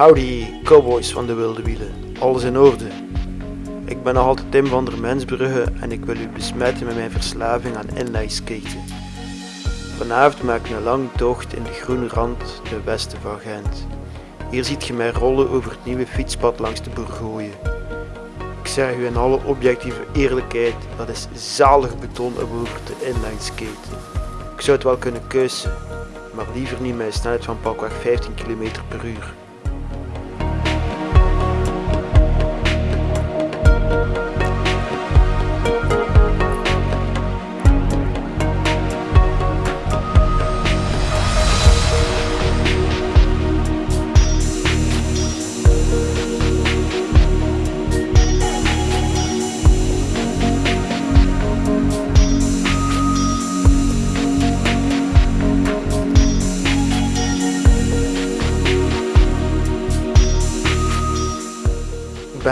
Howdy, cowboys van de wilde wielen. Alles in orde. Ik ben nog altijd Tim van der Mensbrugge en ik wil u besmetten met mijn verslaving aan inlineskaten. Vanavond maak ik een lange tocht in de groene rand ten westen van Gent. Hier ziet je mij rollen over het nieuwe fietspad langs de Bourgogne. Ik zeg u in alle objectieve eerlijkheid, dat is zalig beton over te inlineskaten. Ik zou het wel kunnen kussen, maar liever niet met snelheid van pakweg 15 km per uur.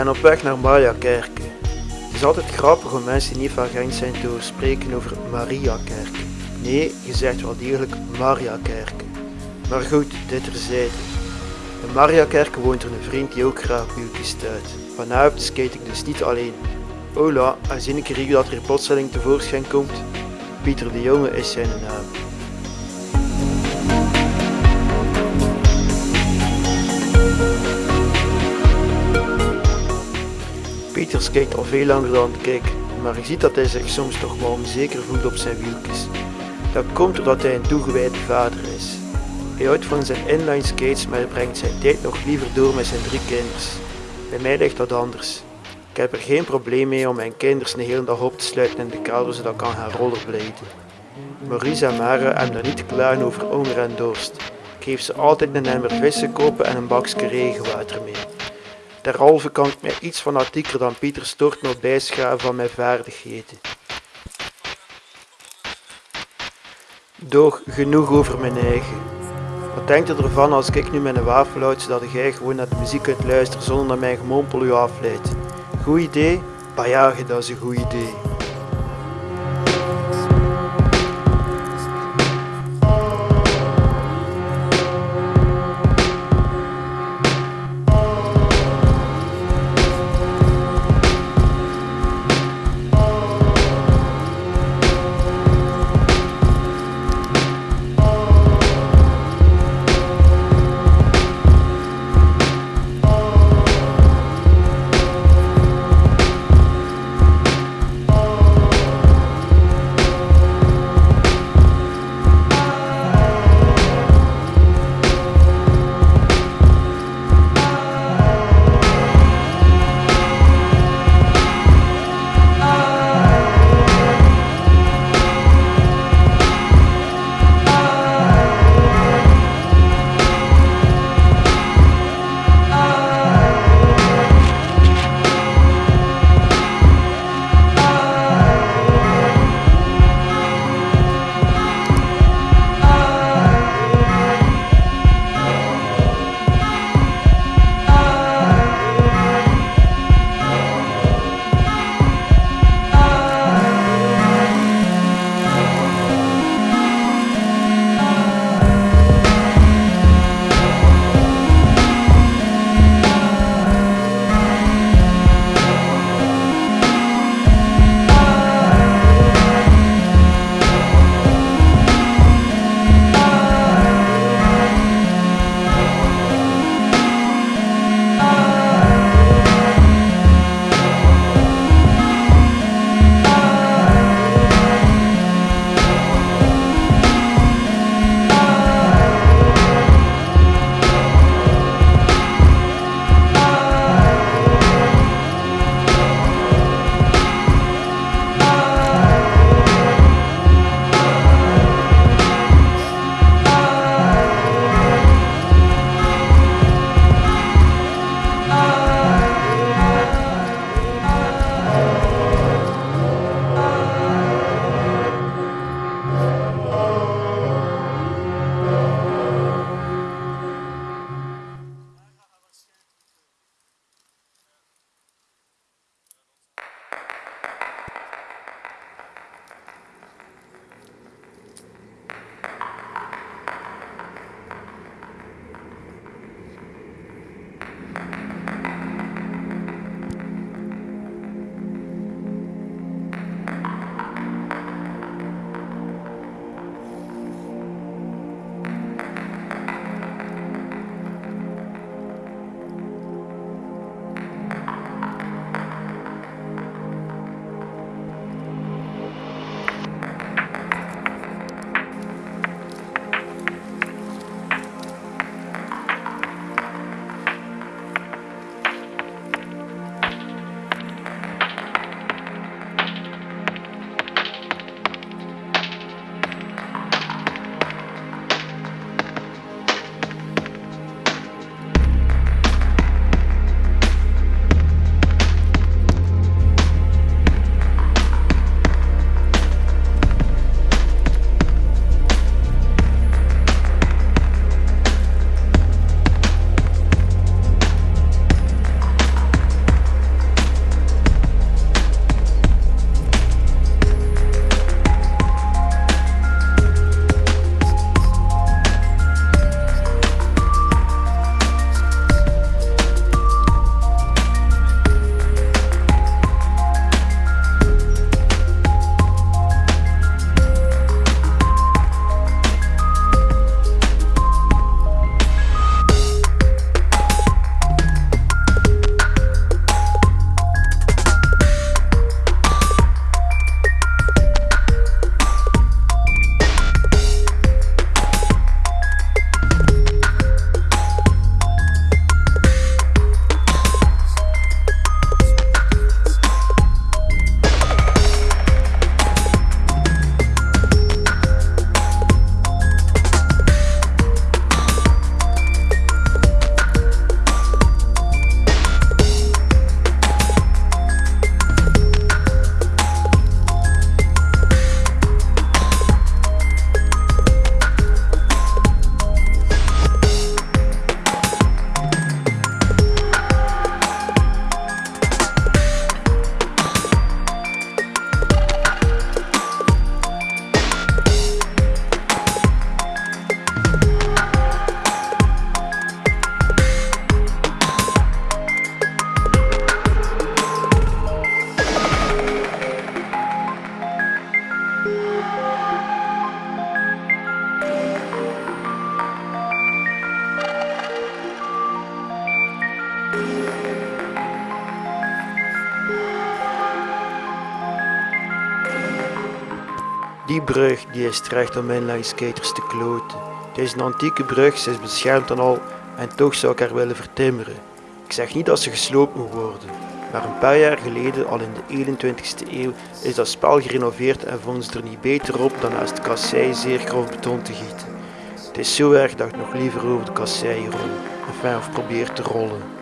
Ben op weg naar Mariakerke. Het is altijd grappig om mensen die niet van Gent zijn te spreken over Mariakerke. Nee, je zegt wel degelijk Mariakerke. Maar goed, dit terzijde. In Mariakerke woont er een vriend die ook graag wieltjes stuit. Vanavond skate ik dus niet alleen. Hola, en zie ik dat er plotseling tevoorschijn komt. Pieter de Jonge is zijn naam. Pieter skate al veel langer dan ik, maar je ziet dat hij zich soms toch wel onzeker voelt op zijn wieltjes. Dat komt doordat hij een toegewijde vader is. Hij houdt van zijn inline skates, maar hij brengt zijn tijd nog liever door met zijn drie kinders. Bij mij ligt dat anders. Ik heb er geen probleem mee om mijn kinders de hele dag op te sluiten in de kelder zodat ik kan gaan rollerbladen. Maurice en Mara hebben daar niet te over honger en dorst. Ik geef ze altijd een emmer vissen kopen en een bakje regenwater mee. Derhalve kan ik mij iets fanatieker dan Pieter Stort nog bijschaven van mijn vaardigheden. Doch genoeg over mijn eigen. Wat denkt u ervan als ik nu mijn wafel houd zodat jij gewoon naar de muziek kunt luisteren zonder dat mijn gemompel u afleidt? Goed idee? Bajagen, dat is een goed idee. Brug die is terecht om inline skaters te kloten. Het is een antieke brug, ze is beschermd en al, en toch zou ik haar willen vertimmeren. Ik zeg niet dat ze gesloopt moet worden, maar een paar jaar geleden, al in de 21ste eeuw, is dat spel gerenoveerd en vonden ze er niet beter op dan naast de kassei zeer grof beton te gieten. Het is zo erg dat ik nog liever over de kassei rol, enfin of probeer te rollen.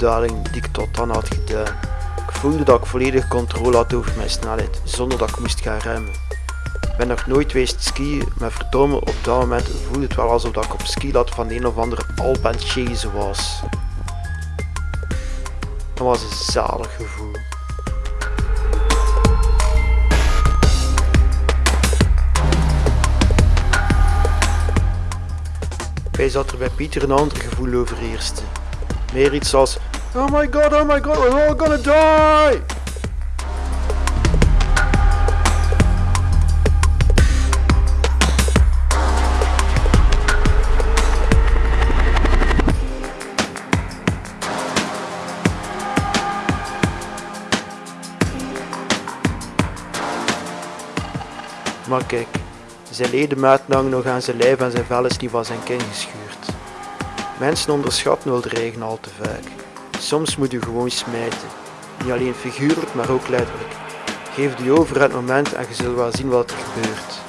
Die ik tot dan had gedaan. Ik voelde dat ik volledig controle had over mijn snelheid, zonder dat ik moest gaan remmen. Ik ben nog nooit geweest skiën, maar verdomme, op dat moment voelde het wel alsof ik op skilat van een of andere Alp was. Dat was een zalig gevoel. Wij zat er bij Pieter een ander gevoel overheerste. Meer iets als Oh my god, oh my god, we're all gonna die! Maar kijk, zijn ledematen hangen nog aan zijn lijf en zijn vel is niet van zijn kin geschuurd. Mensen onderschatten wel de regen al te vaak. Soms moet je gewoon smijten. Niet alleen figuurlijk, maar ook letterlijk. Geef die over het moment en je zult wel zien wat er gebeurt.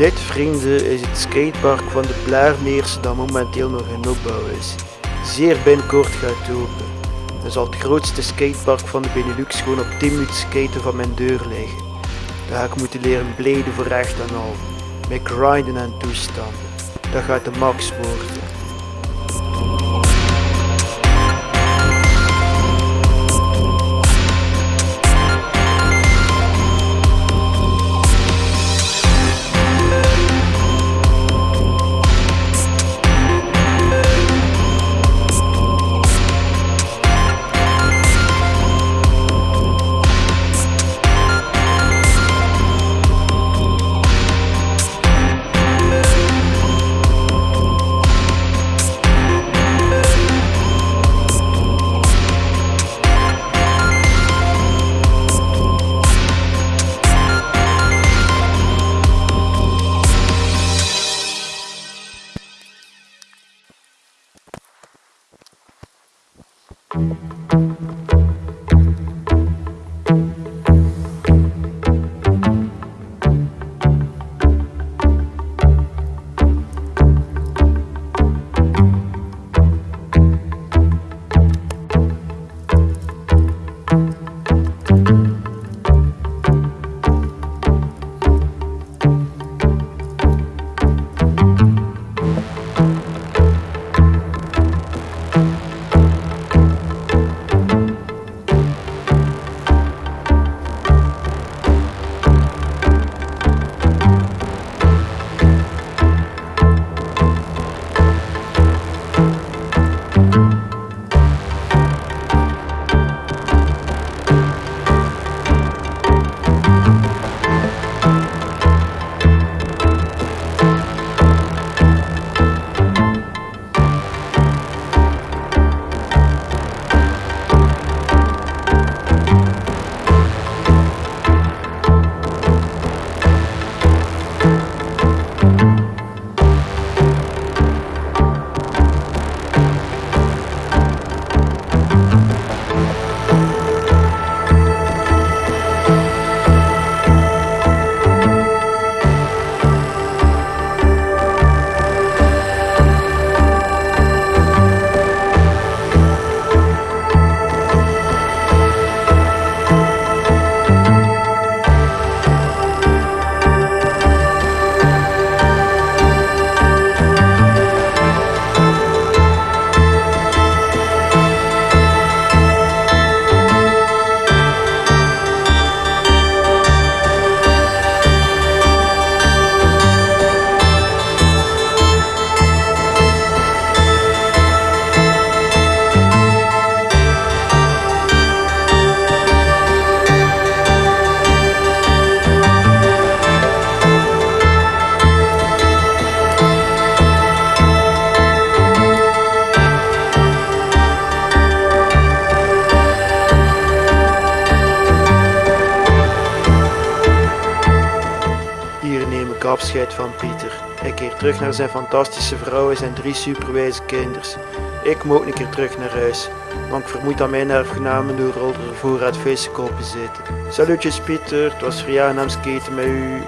Dit vrienden is het skatepark van de Blaarmeers dat momenteel nog in opbouw is. Zeer binnenkort gaat open. Dan zal het grootste skatepark van de Benelux gewoon op 10 minuten skaten van mijn deur liggen. Daar ga ik moeten leren bleden voor echt en al. Met grinden en toestanden. Dat gaat de max worden. Hier afscheid van Pieter. Ik keer terug naar zijn fantastische vrouw en zijn drie superwijze kinders. Ik moet een keer terug naar huis, want ik vermoed dat mijn erfgenamen door al de voorraad vissenkopen zitten. Salutjes Pieter, het was verjaardagsskaten skaten met u.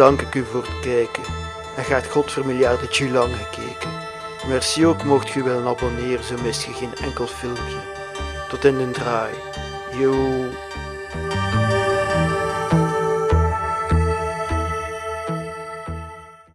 dank ik u voor het kijken. En gaat God voor miljarden lang gekeken. Merci ook mocht je willen abonneren, zo mist je geen enkel filmpje. Tot in de draai. Yo.